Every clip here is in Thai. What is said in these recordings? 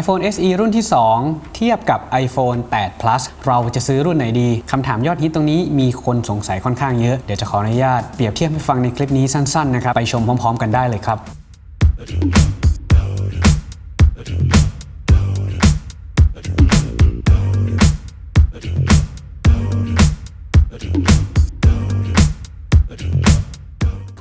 iPhone SE รุ่นที่ 2 เทียบกับ iPhone 8 Plus เราจะซื้อรุ่นไหนดีคำถามยอดฮิตตรงนี้มีคนสงสัยค่อนข้างเยอะ เดี๋ยวจะขออนุญาตเปรียบเทียบให้ฟังในคลิปนี้สั้นๆนะครับ ไปชมพร้อมๆ กันได้เลยครับ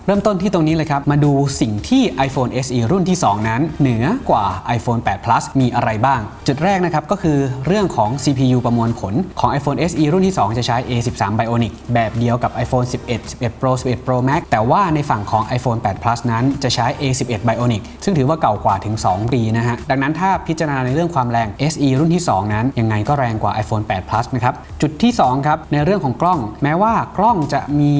เริ่มต้นที่ตรงนี้เลยครับ มาดูสิ่งที่ iPhone SE รุ่นที่ 2 นั้น เหนือกว่า iPhone 8 Plus มีอะไรบ้าง จุดแรกนะครับก็คือเรื่องของ CPU ประมวลผลของ iPhone SE รุ่นที่ 2 จะใช้ A13 Bionic แบบเดียวกับ iPhone 11 11 Pro 11 Pro Max แต่ว่าในฝั่งของ iPhone 8 Plus นั้นจะใช้ A11 Bionic ซึ่งถือว่าเก่ากว่าถึง 2 ปีนะฮะ ดังนั้นถ้าพิจารณาในเรื่องความแรง SE รุ่นที่ 2 นั้น ยังไงก็แรงกว่า iPhone 8 Plus นะครับ จุดที่ 2 ครับ ในเรื่องของกล้อง แม้ว่ากล้องจะมี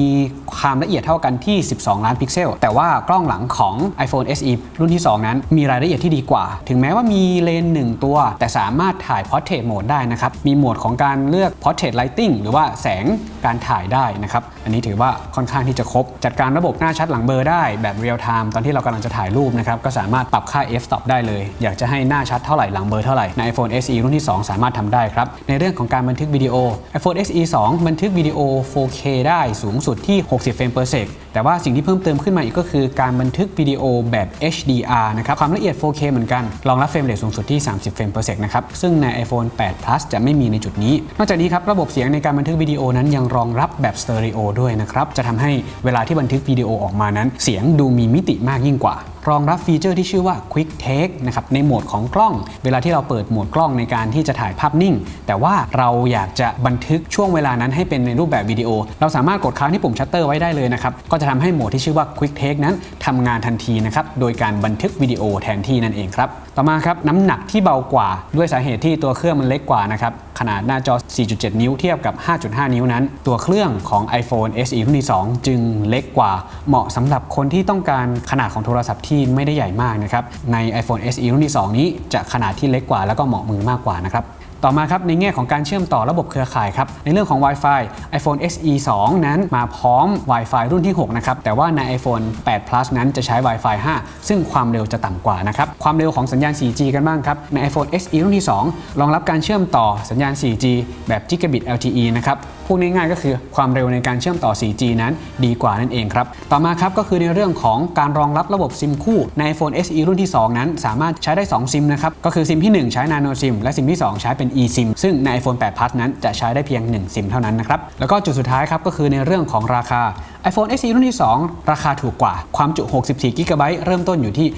ความละเอียดเท่ากันที่ 12ล้านพิกเซล แต่ว่ากล้องหลังของ iPhone SE รุ่นที่ 2 นั้น มีรายละเอียดที่ดีกว่า ถึงแม้ว่ามีเลนส์หนึ่งตัว แต่สามารถถ่าย Portrait Mode ได้นะครับ มีโหมดของการเลือก Portrait Lighting หรือว่าแสงการถ่ายได้นะครับ อันนี้ถือว่าค่อนข้างที่จะครบ จัดการระบบหน้าชัดหลังเบลอได้แบบเรียลไทม์ตอนที่เรากำลังจะถ่ายรูปนะครับก็สามารถปรับค่า f-stop ได้เลย อยากจะให้หน้าชัดเท่าไหร่หลังเบลอเท่าไหร่ใน iPhone SE รุ่นที่ 2 สามารถทำได้ครับ ในเรื่องของการบันทึกวิดีโอ iPhone SE 2 บันทึกวิดีโอ 4K ได้สูงสุดที่ 60 เฟรม per sec แต่ว่าสิ่งที่เพิ่มเติมขึ้นมาอีกก็คือการบันทึกวิดีโอแบบ HDR นะครับความละเอียด 4K เหมือนกันรองรับ frame rate สูงสุดที่ 30 เฟรม per sec นะครับซึ่งใน iPhone 8 Plus จะไม่มีในจุดนี้ นอกจากนี้ครับระบบเสียงในการบันทึกวิดีโอนั้นยังรองรับแบบสเตอริโอด้วยนะครับจะทำให้เวลาที่บันทึกวิดีโอออกมานั้น เสียงดูมีมิติมากยิ่งกว่า รองรับฟีเจอร์ที่ชื่อว่า Quick Take นะครับในโหมดของกล้อง เวลาที่เราเปิดโหมดกล้องในการที่จะถ่ายภาพนิ่ง แต่ว่าเราอยากจะบันทึกช่วงเวลานั้นให้เป็นในรูปแบบวิดีโอ เราสามารถกดค้างที่ปุ่มชัตเตอร์ไว้ได้เลยนะครับก็จะทำให้โหมดที่ชื่อว่า Quick Take นั้นทำงานทันทีนะครับโดยการบันทึกวิดีโอแทนที่นั่นเองครับ ต่อมาครับน้ำหนักที่เบากว่าด้วยสาเหตุที่ตัวเครื่องมันเล็กกว่านะครับขนาดหน้าจอ 4.7 นิ้วเทียบกับ 5.5 นิ้วนั้น ตัวเครื่องของ iPhone SE รุ่นที่ 2 จึงเล็กกว่า เหมาะสำหรับคนที่ต้องการขนาดของโทรศัพท์ที่ไม่ได้ใหญ่มากนะครับใน iPhone SE รุ่นที่ 2 นี้จะขนาดที่เล็กกว่าแล้วก็เหมาะมือมากกว่านะครับ ต่อมาครับในแง่ของการเชื่อมต่อระบบเครือข่ายครับในเรื่องของ Wi-Fi iPhone SE 2 นั้นมาพร้อม Wi-Fi รุ่นที่ 6 นะครับ แต่ว่าใน iPhone 8 Plus นั้นจะใช้ Wi-Fi 5 ซึ่งความเร็วจะต่ำกว่านะครับ ความเร็วของสัญญาณ 4G กันบ้างครับ ใน iPhone SE รุ่นที่ 2 รองรับการเชื่อมต่อสัญญาณ 4G แบบ Gigabit LTE นะครับพูดง่ายๆก็คือความเร็วในการเชื่อมต่อ 4G นั้นดีกว่านั่นเองครับ ต่อมาครับก็คือในเรื่องของการรองรับระบบซิมคู่ใน iPhone SE รุ่นที่ 2 นั้น สามารถใช้ได้ 2 ซิมนะครับ ก็คือซิมที่ 1 ใช้ Nano SIM และซิมที่ 2 ใช้เป็น eSIM ซึ่งใน iPhone 8 Plus นั้นจะใช้ได้เพียง 1 ซิมเท่านั้นนะครับ แล้วก็จุดสุดท้ายครับก็คือในเรื่องของราคา iPhone SE รุ่นที่ 2 ราคาถูกกว่า ความจุ 64 g b เริ่มต้นอยู่ที่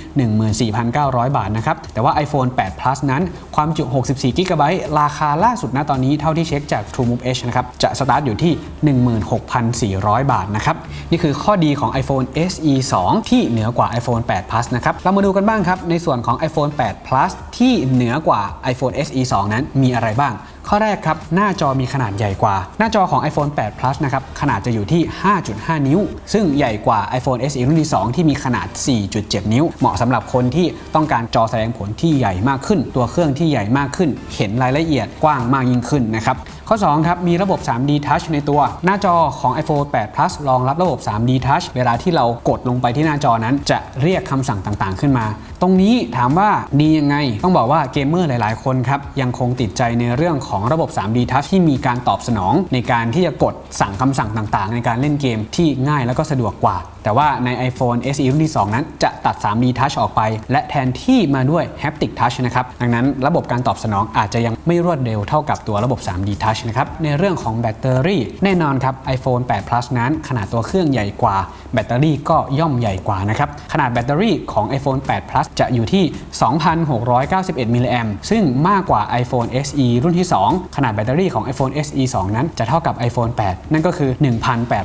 14,900 บาทนะครับ แต่ว่า iPhone 8 Plus นั้น ความจุ 64 g b ราคาล่าสุดณตอนนี้เท่าที่เช็คจาก TrueMove Edge นะครับ จะสตาร์ทอยู่ที่ 16,400 บาทนะครับ นี่คือข้อดีของ iPhone SE 2 ที่เหนือกว่า iPhone 8 Plus นะครับ เรามาดูกันบ้างครับ ในส่วนของ iPhone 8 Plus ที่เหนือกว่า iPhone SE 2 นั้นมีอะไรบ้าง ข้อแรกครับ หน้าจอมีขนาดใหญ่กว่า หน้าจอของ iPhone 8 Plus นะครับ ขนาดจะอยู่ที่ 5.5 นิ้ว ซึ่งใหญ่กว่า iPhone SE รุ่นที่ 2 ที่มีขนาด 4.7 นิ้ว เหมาะสำหรับคนที่ต้องการจอแสดงผลที่ใหญ่มากขึ้น ตัวเครื่องที่ใหญ่มากขึ้น เห็นรายละเอียดกว้างมากยิ่งขึ้นนะครับ ข้อ 2 ครับ มีระบบ 3D Touch ในตัว หน้าจอของ iPhone 8 Plus รองรับระบบ 3D Touch เวลาที่เรากดลงไปที่หน้าจอนั้น จะเรียกคำสั่งต่างๆ ขึ้นมา ตรงนี้ถามว่าดียังไง ต้องบอกว่าเกมเมอร์หลาย ๆ คนครับยังคงติดใจในเรื่องของระบบ 3D Touch ที่มีการตอบสนองในการที่จะกดสั่งคำสั่งต่างๆ ในการเล่นเกมที่ง่ายแล้วก็สะดวกกว่าแต่ว่าใน iPhone SE รุ่นที่ 2 นั้นจะตัด 3D Touch ออกไป และแทนที่มาด้วย Haptic Touch นะครับ ดังนั้นระบบการตอบสนองอาจจะยังไม่รวดเร็วเท่ากับตัวระบบ 3D Touch นะครับ ในเรื่องของแบตเตอรี่ แน่นอนครับ iPhone 8 Plus นั้นขนาดตัวเครื่องใหญ่กว่า แบตเตอรี่ก็ย่อมใหญ่กว่านะครับ ขนาดแบตเตอรี่ของ iPhone 8 Plus จะอยู่ที่ 2,691 มิลลิแอมซึ่งมากกว่า iPhone SE รุ่นที่ 2 ขนาดแบตเตอรี่ของ iPhone SE 2 นั้นจะเท่ากับ iPhone 8 นั่นก็คือ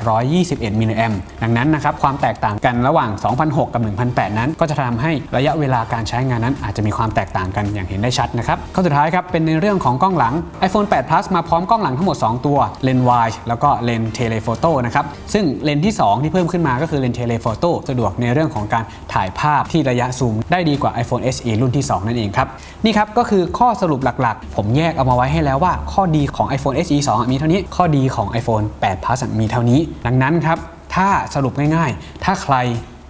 1,821 มิลลิแอมดังนั้นนะครับความแตกต่างกันระหว่าง 2,006 กับ 1,008 นั้น ก็จะทำให้ระยะเวลาการใช้งานนั้น อาจจะมีความแตกต่างกันอย่างเห็นได้ชัดนะครับข้อสุดท้ายครับเป็นในเรื่องของกล้องหลัง iPhone 8 Plus มาพร้อมกล้องหลังทั้งหมด 2 ตัวเลนส์ wide แล้วก็เลนส์ telephoto นะครับซึ่งเลนส์ที่ 2 ที่เพิ่มขึ้นมาก็คือเลนส์ telephoto สะดวกในเรื่องของการถ่ายภาพที่ระยะซูมได้ดีกว่า iPhone SE รุ่นที่ 2 นั่นเองครับนี่ครับก็คือข้อสรุปหลักๆ ผมแยกเอามาไว้ให้แล้วว่าข้อดีของ iPhone SE 2 มีเท่านี้ข้อดีของ iPhone 8 Plus มีเท่านี้ ดังนั้นครับ ถ้าสรุปง่ายๆ ถ้าใคร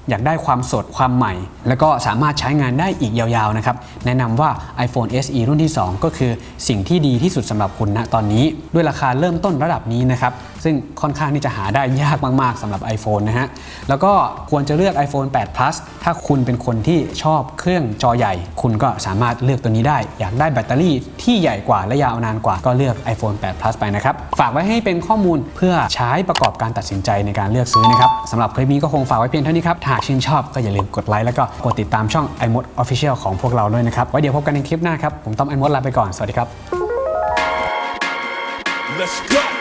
อยากได้ความสดความใหม่ แล้วก็สามารถใช้งานได้อีกยาวๆนะครับแนะนำว่า iPhone SE รุ่นที่ 2 ก็คือสิ่งที่ดีที่สุดสำหรับคุณณตอนนี้ ด้วยราคาเริ่มต้นระดับนี้นะครับซึ่งค่อนข้างที่จะหาได้ยากมากๆสำหรับ iPhone นะฮะแล้วก็ควรจะเลือก iPhone 8 Plus ถ้าคุณเป็นคนที่ชอบเครื่องจอใหญ่ คุณก็สามารถเลือกตัวนี้ได้ อยากได้แบตเตอรี่ที่ใหญ่กว่าและยาวนานกว่าก็เลือก iPhone 8 Plus ไปนะครับฝากไว้ให้เป็นข้อมูลเพื่อใช้ประกอบการตัดสินใจในการเลือกซื้อนะครับสำหรับคลิปนี้ก็คงฝากไว้เพียงเท่านี้ครับถ้าหากชื่นชอบก็อย่าลืมกดไลค์แล้วก็กดติดตามช่อง iMode Official ของพวกเราด้วยนะครับไว้เดี๋ยวพบกันในคลิปหน้าครับ ผมต้อม iMode ลาไปก่อน สวัสดีครับ Let's go.